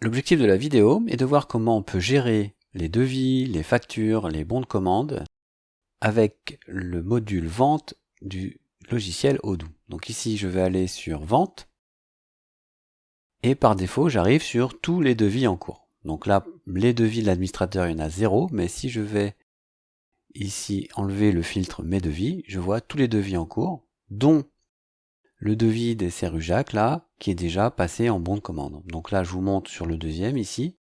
L'objectif de la vidéo est de voir comment on peut gérer les devis, les factures, les bons de commande avec le module vente du logiciel Odoo. Donc ici, je vais aller sur vente et par défaut, j'arrive sur tous les devis en cours. Donc là, les devis de l'administrateur, il y en a zéro, mais si je vais ici enlever le filtre mes devis, je vois tous les devis en cours, dont le devis des Serrujac là, qui est déjà passé en bon de commande. Donc là, je vous montre sur le deuxième ici.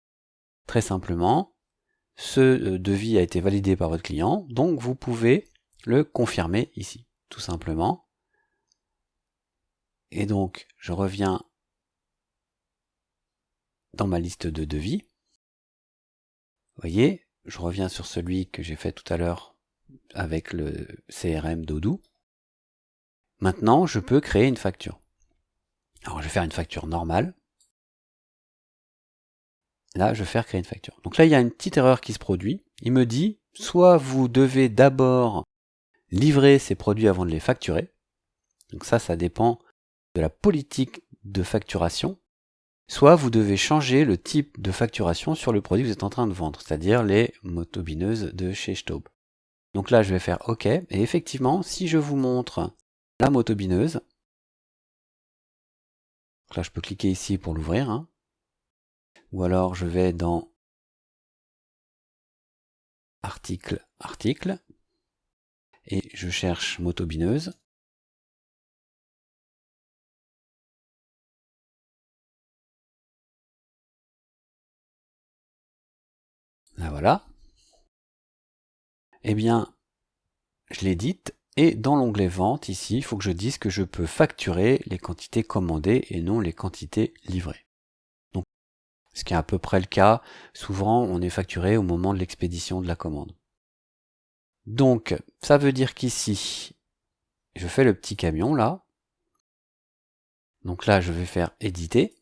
Très simplement, ce euh, devis a été validé par votre client, donc vous pouvez le confirmer ici, tout simplement. Et donc, je reviens dans ma liste de devis. Vous voyez, je reviens sur celui que j'ai fait tout à l'heure avec le CRM d'Odoo. Maintenant, je peux créer une facture. Alors, je vais faire une facture normale. Là, je vais faire créer une facture. Donc là, il y a une petite erreur qui se produit. Il me dit, soit vous devez d'abord livrer ces produits avant de les facturer. Donc ça, ça dépend de la politique de facturation. Soit vous devez changer le type de facturation sur le produit que vous êtes en train de vendre, c'est-à-dire les motobineuses de chez Staub. Donc là, je vais faire OK. Et effectivement, si je vous montre la motobineuse. là, je peux cliquer ici pour l'ouvrir. Hein. Ou alors, je vais dans article, article, et je cherche motobineuse. Là voilà. Eh bien, je l'édite et dans l'onglet vente, ici, il faut que je dise que je peux facturer les quantités commandées et non les quantités livrées. Donc, ce qui est à peu près le cas, souvent on est facturé au moment de l'expédition de la commande. Donc, ça veut dire qu'ici, je fais le petit camion là. Donc là, je vais faire éditer.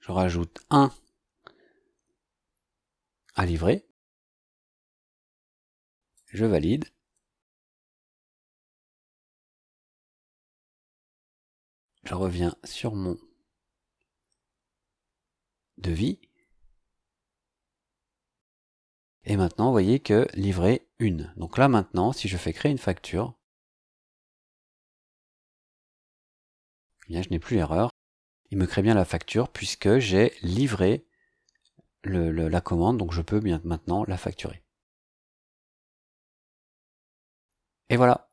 Je rajoute un livrer. Je valide. Je reviens sur mon devis. Et maintenant, vous voyez que livrer une. Donc là maintenant, si je fais créer une facture, eh bien, je n'ai plus l'erreur. Il me crée bien la facture puisque j'ai livré la commande, donc je peux bien maintenant la facturer. Et voilà,